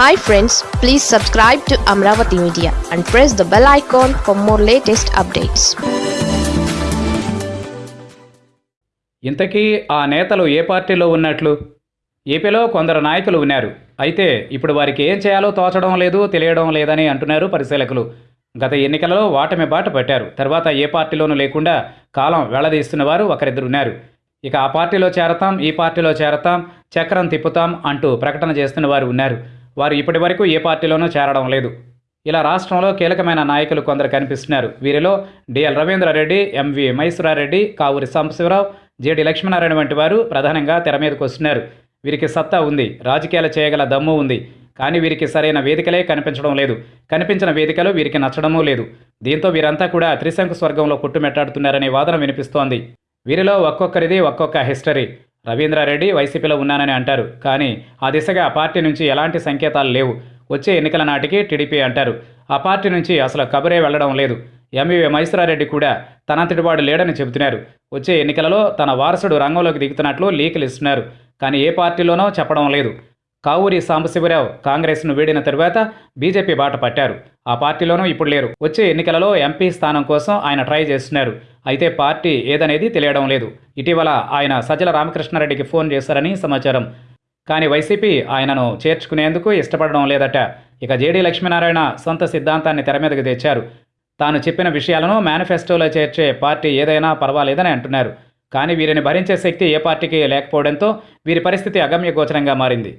Hi friends please subscribe to Amaravati media and press the bell icon for more latest updates ఇంతకీ ఆ నేతలు ఏ పార్టీలో ఉన్నట్లు? ఏపీలో కొందరు నాయకులు ఉన్నారు అయితే ఇప్పుడు వారికి ఏం చేయాలో తోచడం లేదు తెలియడం లేదని అంటున్నారు పరిశీలకులు. గత ఎన్నికలలో వాటమి బాట పట్టారు. తర్వాత ఏ పార్టీలోనూ లేకుండా కాలం వెళ్ళదీస్తున్న వారు ఒకరిద్దరు ఉన్నారు ఇక ఆ పార్టీలో చేరతాం ఈ పార్టీలో చేరతాం చక్రం తిప్పుతాం అంటూ ప్రకటన చేస్తున్న వారు ఉన్నారు. వారు ఇప్పటి వరకు ఏ పార్టీలోనూ చేరడం లేదు. ఇలా రాష్ట్రంలో కీలకమైన నాయకులు కొందరు కనిపిస్తున్నారు. వీరిలో DL Ravindra Reddy MV Mysura Reddy Kavuri Sambasiva Rao JD Lakshmi Narayana వంటి వారు ప్రధానంగా తెర మీదకు వస్తున్నారు. వీరికి సత్తా ఉంది. రాజకీయాలు చేయగల దమ్ము ఉంది. కానీ వీరికి సరైన వేదికలే కనిపించడం లేదు. కనిపించిన వేదికలు వీరికి నచ్చడమూ లేదు. దీంతో వీరంతా కూడా త్రిశంకు స్వర్గంలో కొట్టుమెట్టాడుతున్నారనే వాదన వినిపిస్తోంది. వీరిలో ఒక్కొక్కరిది ఒక్కొక్క హిస్టరీ. రవీంద్రారెడ్డి వైసీపీలో ఉన్నానని అంటారు. కానీ ఆ దిశగా ఆ పార్టీ నుంచి ఎలాంటి సంకేతాలు లేవు. వచ్చే ఎన్నికల నాటికి టీడీపీ అంటారు. ఆ పార్టీ నుంచి అసలు కబురే వెళ్ళడం లేదు. ఎంవీవీ మహేశ్వరారెడ్డి కూడా తనంతటివాడు లేడని చెబుతున్నారు. వచ్చే ఎన్నికలలో తన వారసుడు రంగంలోకి దిగుతున్నట్లు లీకులు ఇస్తున్నారు. కానీ ఏ పార్టీలోనో చెప్పడం లేదు. కావూరి సాంబశివరావు కాంగ్రెస్ను వీడిన తరువాత బీజేపీ బాట పట్టారు. ఆ పార్టీలోనూ ఇప్పుడు లేరు. వచ్చే ఎన్నికలలో ఎంపీ స్థానం కోసం ఆయన ట్రై చేస్తున్నారు. అయితే పార్టీ ఏదనేది తెలియడం లేదు. ఇటీవల ఆయన సజ్జల రామకృష్ణారెడ్డికి ఫోన్ చేశారని సమాచారం. కానీ వైసీపీ ఆయనను చేర్చుకునేందుకు ఇష్టపడడం లేదట. ఇక జేడీ లక్ష్మీనారాయణ సొంత సిద్ధాంతాన్ని తెర మీదకు తెచ్చారు. తాను చెప్పిన విషయాలను మేనిఫెస్టోలో చేర్చే పార్టీ ఏదైనా పర్వాలేదని అంటున్నారు. కానీ వీరిని భరించే శక్తి ఏ పార్టీకి లేకపోవడంతో వీరి పరిస్థితి అగమ్యగోచరంగా మారింది.